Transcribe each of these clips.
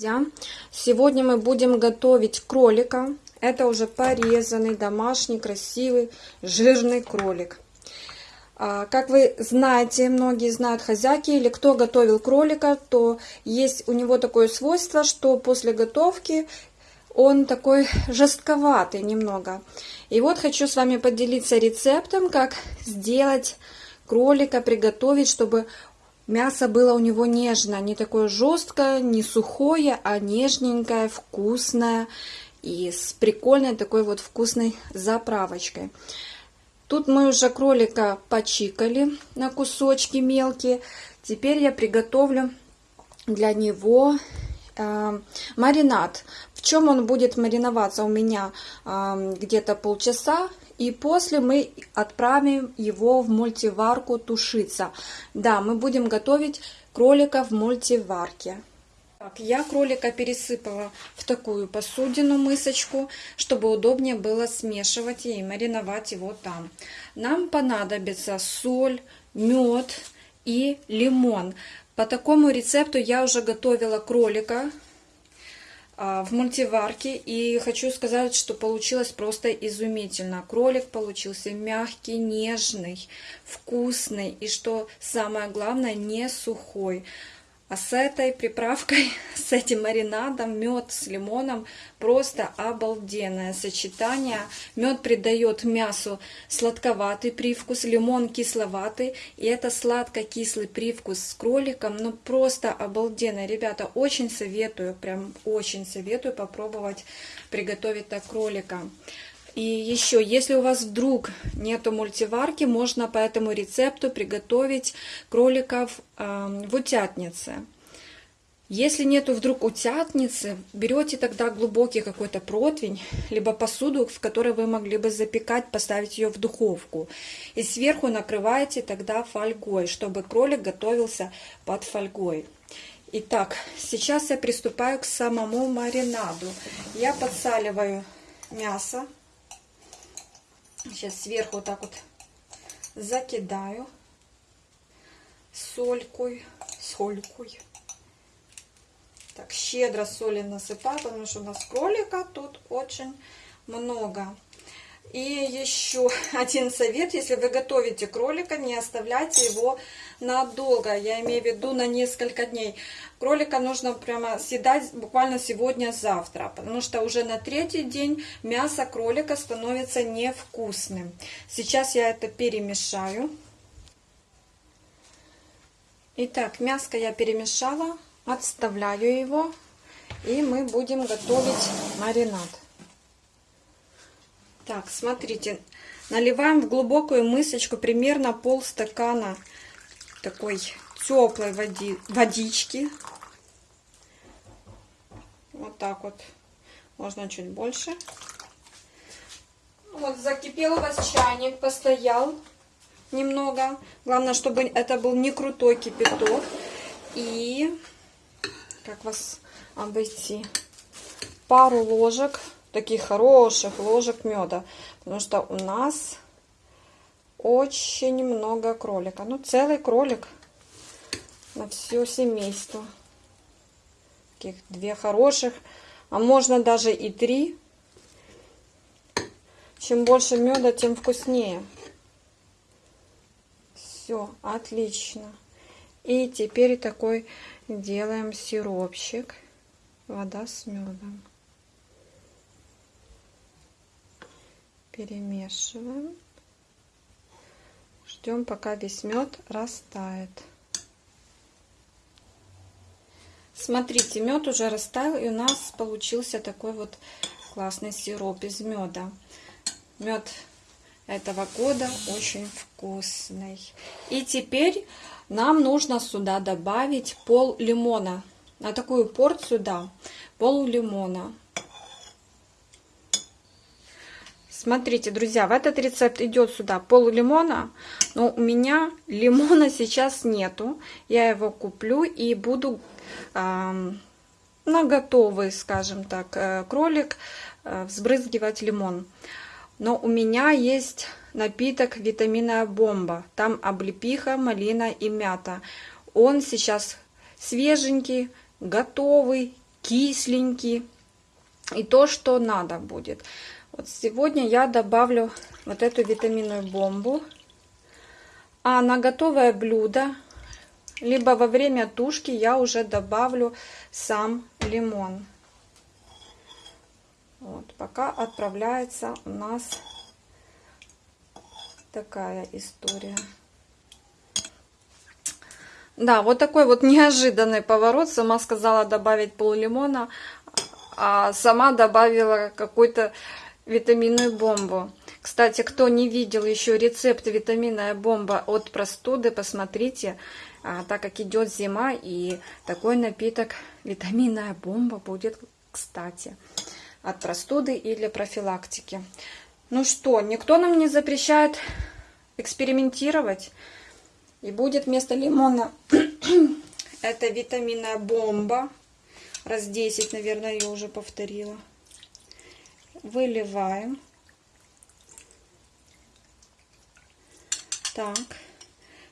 Друзья, сегодня мы будем готовить кролика. Это уже порезанный, домашний, красивый, жирный кролик. А, как вы знаете, многие знают хозяйки или кто готовил кролика, то есть у него такое свойство, что после готовки он такой жестковатый немного. И вот хочу с вами поделиться рецептом, как сделать кролика, приготовить, чтобы Мясо было у него нежное, не такое жесткое, не сухое, а нежненькое, вкусное и с прикольной такой вот вкусной заправочкой. Тут мы уже кролика почикали на кусочки мелкие. Теперь я приготовлю для него э, маринад. В чем он будет мариноваться у меня э, где-то полчаса и после мы отправим его в мультиварку тушиться. Да, мы будем готовить кролика в мультиварке. Так, я кролика пересыпала в такую посудину, мысочку, чтобы удобнее было смешивать и мариновать его там. Нам понадобится соль, мед и лимон. По такому рецепту я уже готовила кролика в мультиварке. И хочу сказать, что получилось просто изумительно. Кролик получился мягкий, нежный, вкусный и, что самое главное, не сухой. А с этой приправкой, с этим маринадом, мед с лимоном, просто обалденное сочетание. Мед придает мясу сладковатый привкус, лимон кисловатый. И это сладко-кислый привкус с кроликом, ну просто обалденно. Ребята, очень советую, прям очень советую попробовать приготовить так кролика. И еще, если у вас вдруг нету мультиварки, можно по этому рецепту приготовить кроликов э, в утятнице. Если нету вдруг утятницы, берете тогда глубокий какой-то противень, либо посуду, в которой вы могли бы запекать, поставить ее в духовку. И сверху накрываете тогда фольгой, чтобы кролик готовился под фольгой. Итак, сейчас я приступаю к самому маринаду. Я подсаливаю мясо. Сейчас сверху вот так вот закидаю солькой, солькой. Так, щедро соли насыпаю, потому что у нас кролика тут очень много. И еще один совет, если вы готовите кролика, не оставляйте его надолго, я имею в виду на несколько дней. Кролика нужно прямо съедать буквально сегодня-завтра, потому что уже на третий день мясо кролика становится невкусным. Сейчас я это перемешаю. Итак, мяско я перемешала, отставляю его, и мы будем готовить маринад. Так, смотрите, наливаем в глубокую мысочку примерно полстакана такой теплой води, водички. Вот так вот. Можно чуть больше. Вот закипел у вас чайник, постоял немного. Главное, чтобы это был не крутой кипяток. И как вас обойти? Пару ложек таких хороших ложек меда. Потому что у нас очень много кролика. Ну, целый кролик на все семейство. Таких две хороших, а можно даже и три. Чем больше меда, тем вкуснее. Все, отлично. И теперь такой делаем сиропчик. Вода с медом. Перемешиваем. Ждем, пока весь мед растает. Смотрите, мед уже растаял, и у нас получился такой вот классный сироп из меда. Мед этого года очень вкусный. И теперь нам нужно сюда добавить пол лимона. На такую порцию, да, пол лимона. Смотрите, друзья, в этот рецепт идет сюда пол лимона, но у меня лимона сейчас нету. Я его куплю и буду э, на готовый, скажем так, э, кролик э, взбрызгивать лимон. Но у меня есть напиток витаминная бомба. Там облепиха, малина и мята. Он сейчас свеженький, готовый, кисленький. И то, что надо будет. Вот сегодня я добавлю вот эту витаминную бомбу. А на готовое блюдо, либо во время тушки я уже добавлю сам лимон. Вот, пока отправляется у нас такая история. Да, вот такой вот неожиданный поворот. Сама сказала добавить пол лимона, а сама добавила какую-то витаминную бомбу. Кстати, кто не видел еще рецепт витаминная бомба от простуды, посмотрите, а, так как идет зима, и такой напиток витаминная бомба будет кстати от простуды и для профилактики. Ну что, никто нам не запрещает экспериментировать. И будет вместо лимона это витаминная бомба. Раз 10, наверное, я уже повторила. Выливаем. Так.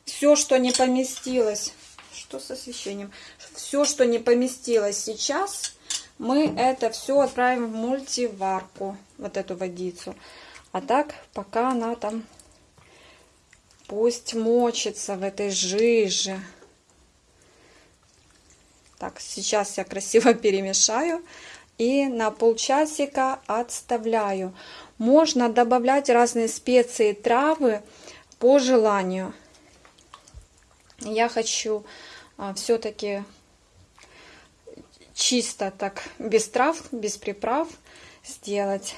Все, что не поместилось. Что с освещением? Все, что не поместилось сейчас, мы это все отправим в мультиварку, вот эту водицу. А так, пока она там пусть мочится в этой жиже. Так, сейчас я красиво перемешаю и на полчасика отставляю. Можно добавлять разные специи, травы по желанию. Я хочу а, все-таки чисто так, без трав, без приправ сделать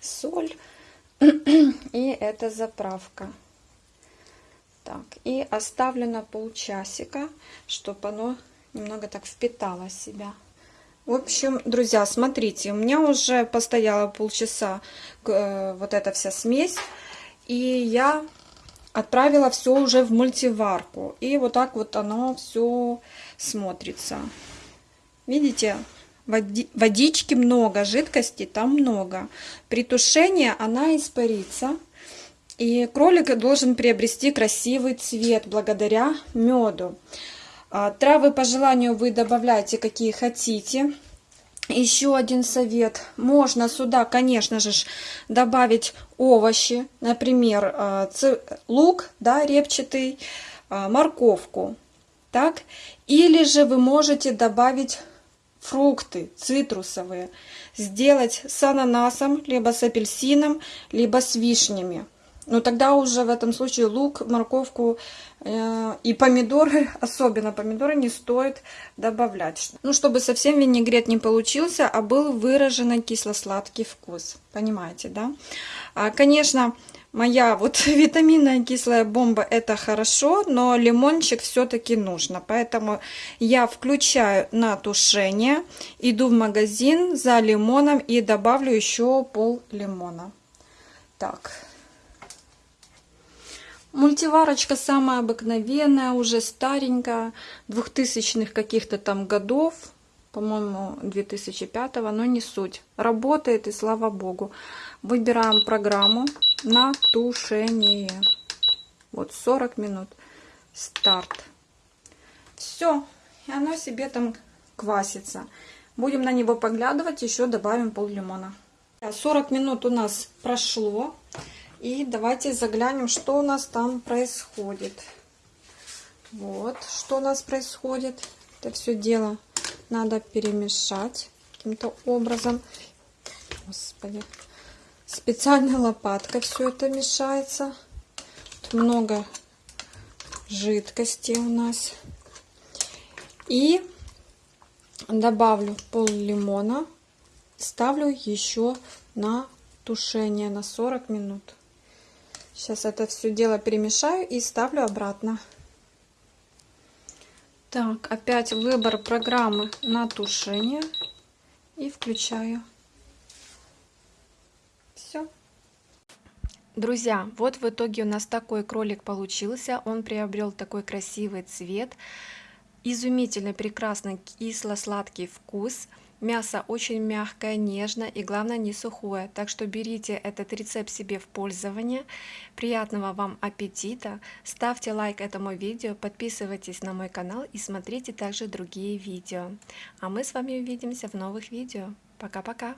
соль. И это заправка. Так, и оставлю на полчасика, чтобы оно немного так впитало себя. В общем, друзья, смотрите, у меня уже постояла полчаса э, вот эта вся смесь. И я отправила все уже в мультиварку. И вот так вот оно все смотрится. Видите, води, водички много, жидкости там много. При тушении она испарится. И кролик должен приобрести красивый цвет благодаря меду. А, травы по желанию вы добавляете какие хотите. Еще один совет. Можно сюда, конечно же, добавить овощи. Например, а, лук да, репчатый, а, морковку. Так? Или же вы можете добавить фрукты цитрусовые. Сделать с ананасом, либо с апельсином, либо с вишнями. Но тогда уже в этом случае лук, морковку э, и помидоры, особенно помидоры, не стоит добавлять. Ну, чтобы совсем винегрет не получился, а был выраженный кисло-сладкий вкус. Понимаете, да? А, конечно, моя вот витаминная кислая бомба это хорошо, но лимончик все-таки нужно. Поэтому я включаю на тушение, иду в магазин за лимоном и добавлю еще пол лимона. Так, Мультиварочка самая обыкновенная, уже старенькая, 2000-х каких-то там годов, по-моему, 2005 но не суть. Работает и слава богу. Выбираем программу на тушение. Вот 40 минут. Старт. Все, и оно себе там квасится. Будем на него поглядывать, еще добавим пол лимона. 40 минут у нас прошло. И давайте заглянем, что у нас там происходит. Вот, что у нас происходит. Это все дело надо перемешать каким-то образом. Господи. Специальной лопаткой все это мешается. Тут много жидкости у нас. И добавлю пол лимона. Ставлю еще на тушение на 40 минут. Сейчас это все дело перемешаю и ставлю обратно. Так, опять выбор программы на тушение. И включаю. Все. Друзья, вот в итоге у нас такой кролик получился. Он приобрел такой красивый цвет. изумительный, прекрасный кисло-сладкий вкус. Мясо очень мягкое, нежное и главное не сухое. Так что берите этот рецепт себе в пользование. Приятного вам аппетита. Ставьте лайк этому видео, подписывайтесь на мой канал и смотрите также другие видео. А мы с вами увидимся в новых видео. Пока-пока.